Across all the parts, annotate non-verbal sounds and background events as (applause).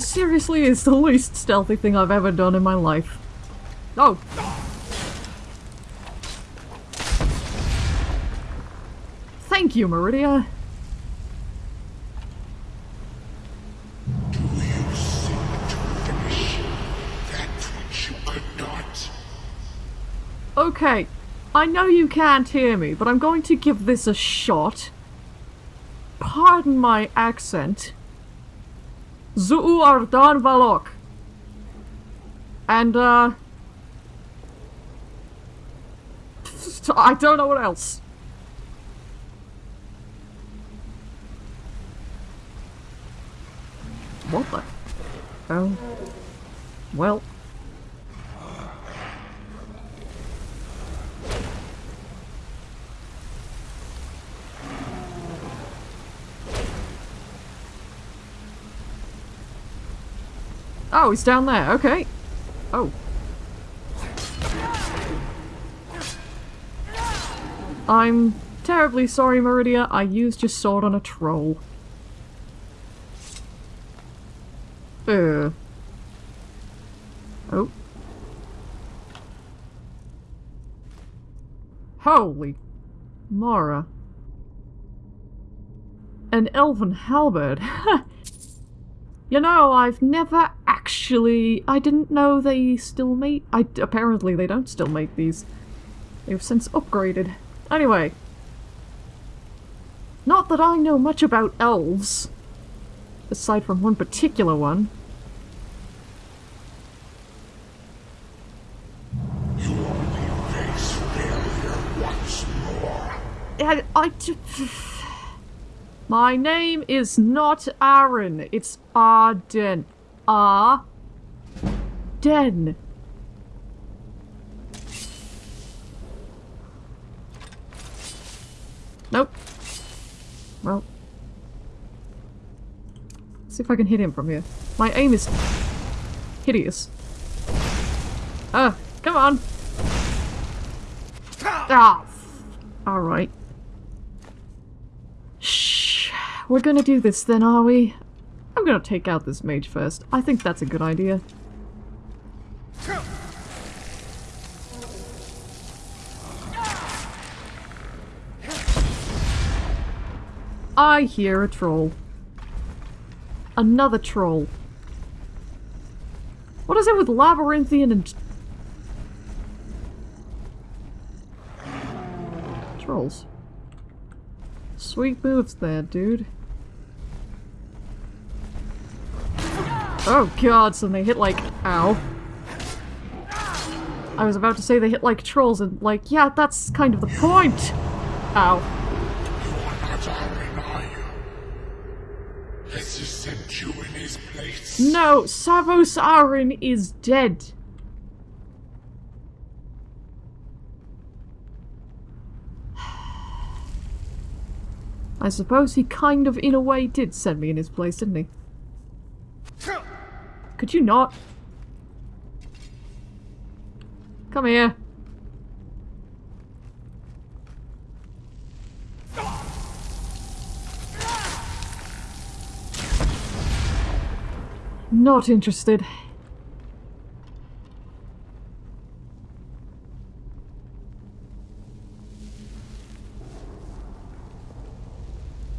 This seriously is the least stealthy thing I've ever done in my life. Oh! Thank you, Meridia. Okay, I know you can't hear me, but I'm going to give this a shot. Pardon my accent. Zuu Ardan Valok. And, uh... I don't know what else. What the? Oh. Well. Oh, he's down there. Okay. Oh. I'm terribly sorry, Meridia. I used your sword on a troll. Uh. Oh. Holy Mara. An elven halberd. (laughs) you know, I've never actually... I didn't know they still make... I, apparently they don't still make these. They've since upgraded. Anyway. Not that I know much about elves. Aside from one particular one. I, I (sighs) My name is not Aaron. It's Arden. Ah. Den. Nope. Well. Let's see if I can hit him from here. My aim is hideous. Ah, come on. Ah. Alright. Shh. We're gonna do this then, are we? I'm gonna take out this mage first. I think that's a good idea. I hear a troll. Another troll. What is it with labyrinthian and... Trolls. Sweet moves there, dude. Oh god, so they hit like... Ow. I was about to say they hit like trolls and like, yeah, that's kind of the point! Ow. You are not Aaron, are you? Has he sent you in his place? No, Savos Aren is dead. (sighs) I suppose he kind of, in a way, did send me in his place, didn't he? Could you not? Come here. Not interested.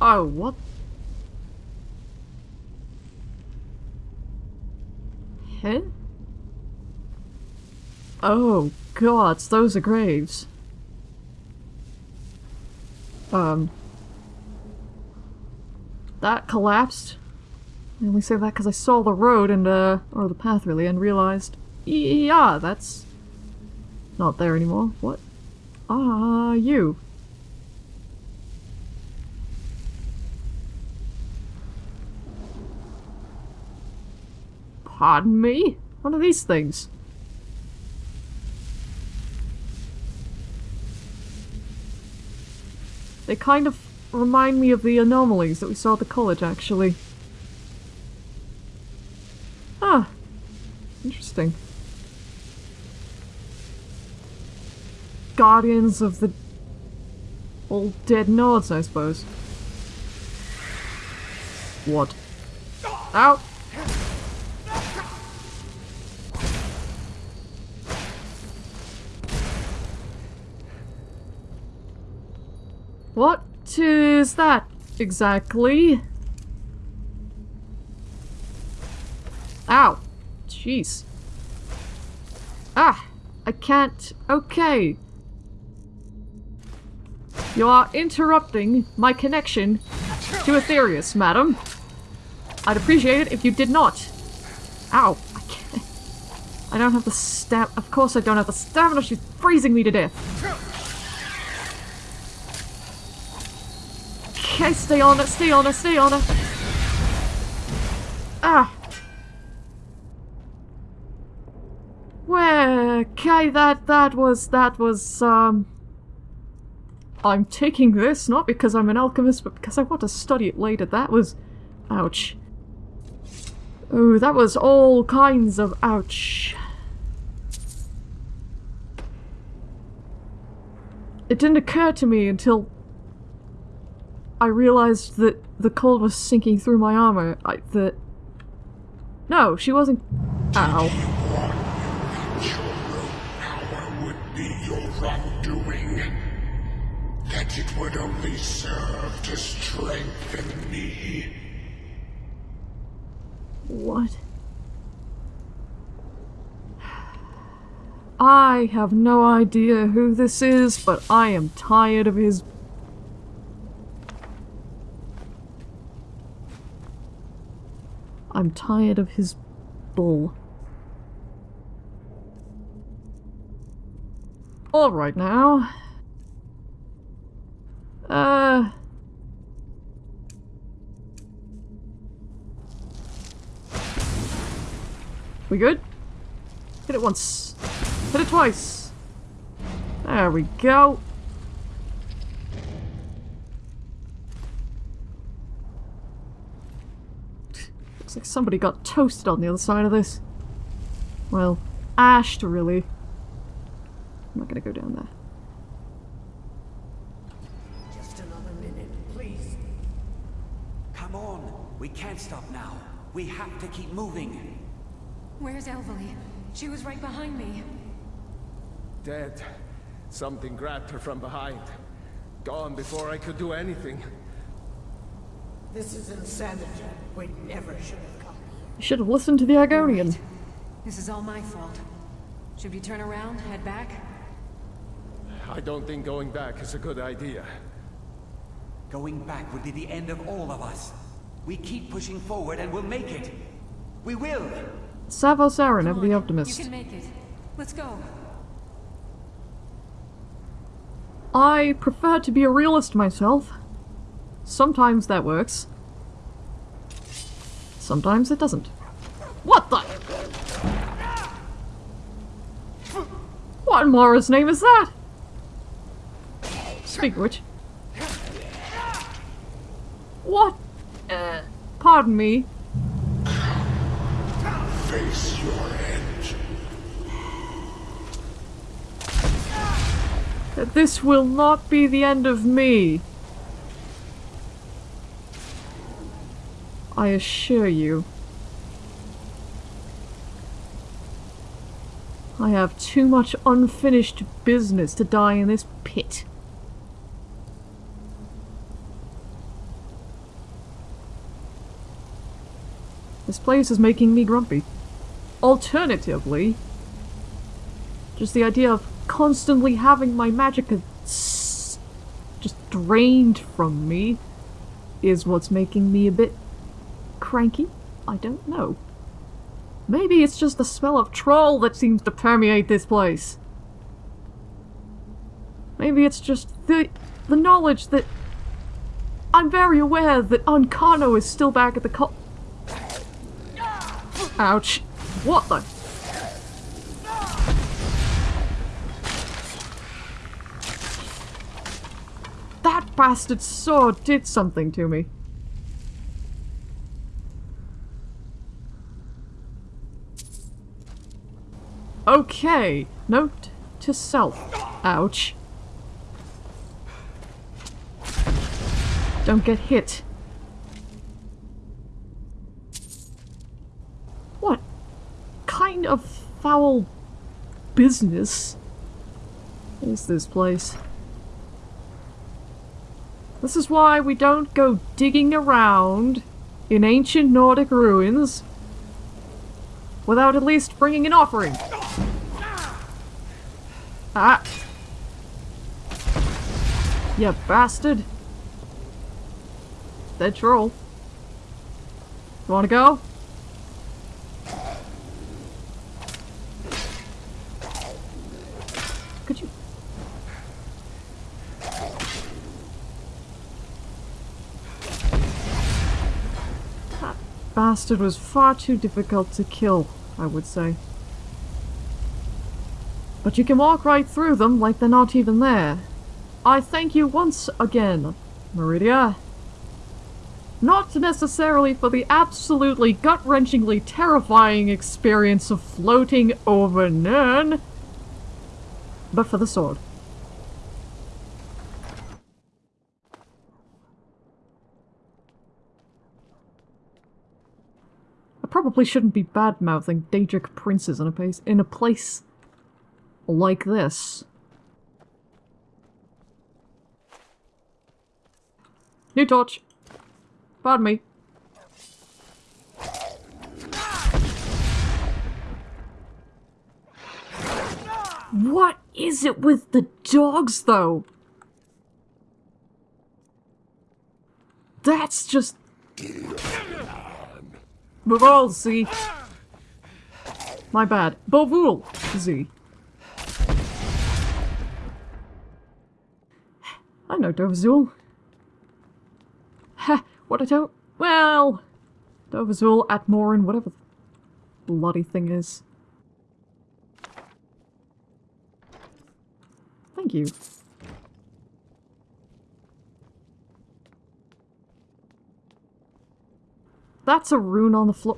Oh, what? Oh, gods, those are graves. Um. That collapsed. I only say that because I saw the road and, uh, or the path really, and realized, yeah, that's not there anymore. What are you? Pardon me? What are these things? They kind of remind me of the anomalies that we saw at the college, actually. Ah. Interesting. Guardians of the old dead nodes, I suppose. What? Ow! What is that exactly? Ow. Jeez. Ah, I can't. Okay. You are interrupting my connection to Aetherius, madam. I'd appreciate it if you did not. Ow. I can't. I don't have the stam- Of course I don't have the stamina. She's freezing me to death. Okay, stay on it, stay on it, stay on it. Ah. Well, okay, that, that was, that was, um... I'm taking this, not because I'm an alchemist, but because I want to study it later. That was... Ouch. Oh, that was all kinds of ouch. It didn't occur to me until I realized that the cold was sinking through my armor. I, that... No, she wasn't... Ow. It would only serve to strengthen me. What? I have no idea who this is, but I am tired of his... I'm tired of his bull. Alright now. Uh... We good? Hit it once. Hit it twice. There we go. Looks like somebody got toasted on the other side of this. Well, ashed, really. I'm not gonna go down there. Just another minute, please. Come on! We can't stop now. We have to keep moving. Where's Elvali? She was right behind me. Dead. Something grabbed her from behind. Gone before I could do anything. This is insanity. We never should have come. You should have listened to the Argonian. This is all my fault. Should we turn around, head back? I don't think going back is a good idea. Going back would be the end of all of us. We keep pushing forward and we'll make it. We will! Savos Aren, ever Come the on, optimist. You can make it. Let's go. I prefer to be a realist myself. Sometimes that works. Sometimes it doesn't. What the? What in Mara's name is that? Speak of which. What? Uh, pardon me. Face your end. that This will not be the end of me. I assure you. I have too much unfinished business to die in this pit. This place is making me grumpy. Alternatively, just the idea of constantly having my magic just drained from me is what's making me a bit cranky. I don't know. Maybe it's just the smell of troll that seems to permeate this place. Maybe it's just the the knowledge that I'm very aware that Ancano is still back at the co- Ouch. What the? That bastard sword did something to me. Okay, note to self. Ouch. Don't get hit. What kind of foul business is this place? This is why we don't go digging around in ancient Nordic ruins without at least bringing an offering. Ah. You bastard. Dead troll. You wanna go? Could you... That bastard was far too difficult to kill, I would say. But you can walk right through them like they're not even there. I thank you once again, Meridia. Not necessarily for the absolutely gut-wrenchingly terrifying experience of floating over Nirn, but for the sword. I probably shouldn't be bad-mouthing Daedric princes in a place in a place like this. New torch. Pardon me. What is it with the dogs, though? That's just... Bovul, Z. My bad. Bovul, Z. Dovahzul. Ha! What I don't... Well... Dovahzul, Atmoran, whatever the bloody thing is. Thank you. That's a rune on the floor.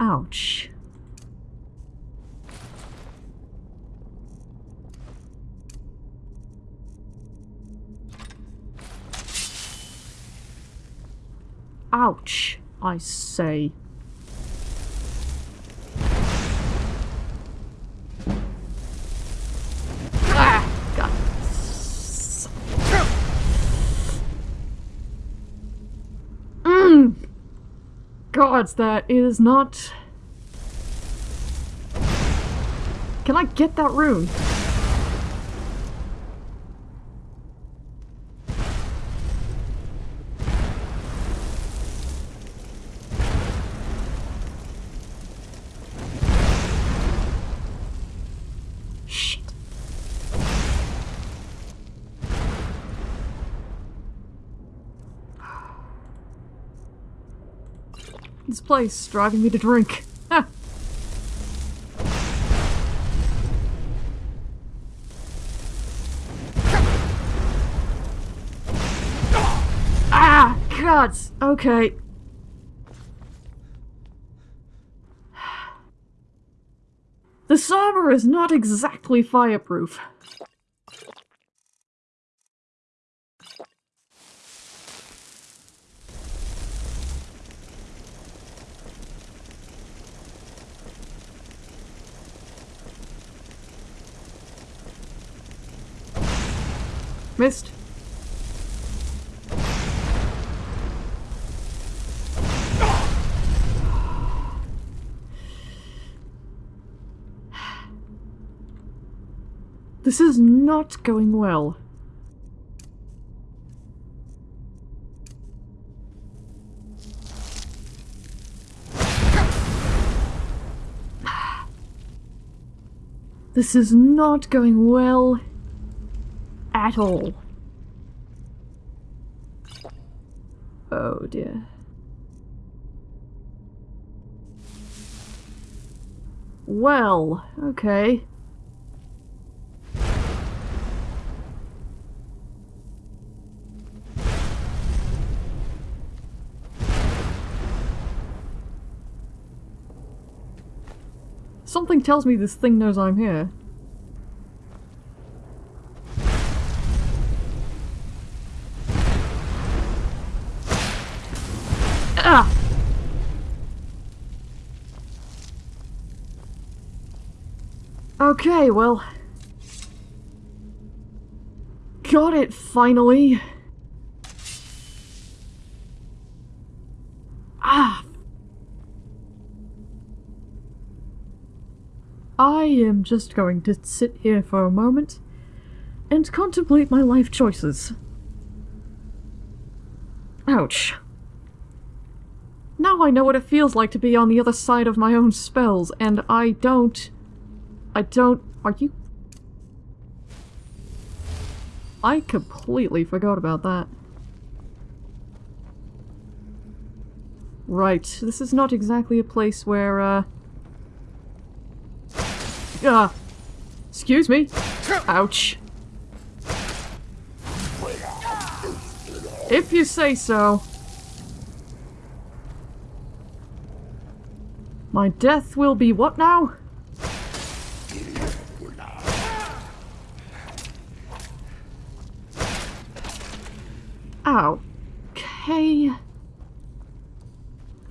Ouch. Ouch, I say. Ah. Mm. Gods, that is not... Can I get that rune? This place driving me to drink. Ah, gods. Okay. (sighs) The armor is not exactly fireproof. Missed. This is not going well. This is not going well at all. Oh dear. Well, okay. Something tells me this thing knows I'm here. Okay, well... got it, finally! Ah! I am just going to sit here for a moment and contemplate my life choices. Ouch. Now I know what it feels like to be on the other side of my own spells, and I don't... I don't... Are you... I completely forgot about that. Right, this is not exactly a place where, uh... Ah! Excuse me! Ouch! If you say so. My death will be what now? Ow. Okay.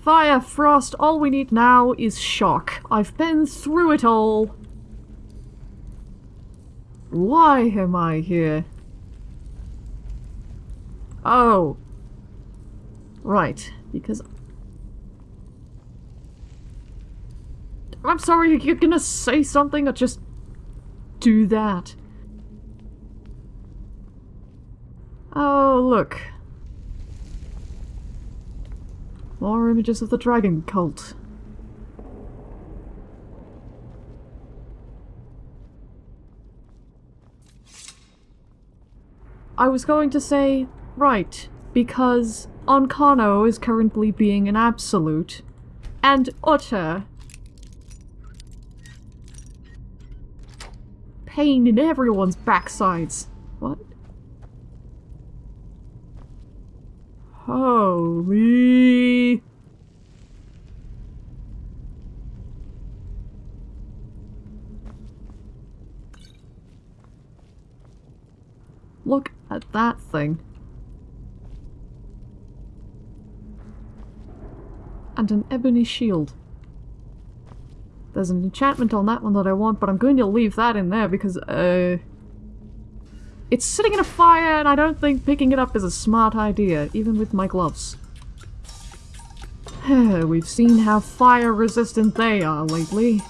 Fire, frost, all we need now is shock. I've been through it all. Why am I here? Oh. Right, because... I'm sorry, you're gonna say something or just do that? Oh, look. More images of the dragon cult. I was going to say, right, because Ancano is currently being an absolute and utter pain in everyone's backsides. What? Holy... Look at that thing. And an ebony shield. There's an enchantment on that one that I want, but I'm going to leave that in there because, uh... It's sitting in a fire, and I don't think picking it up is a smart idea, even with my gloves. (sighs) We've seen how fire-resistant they are lately.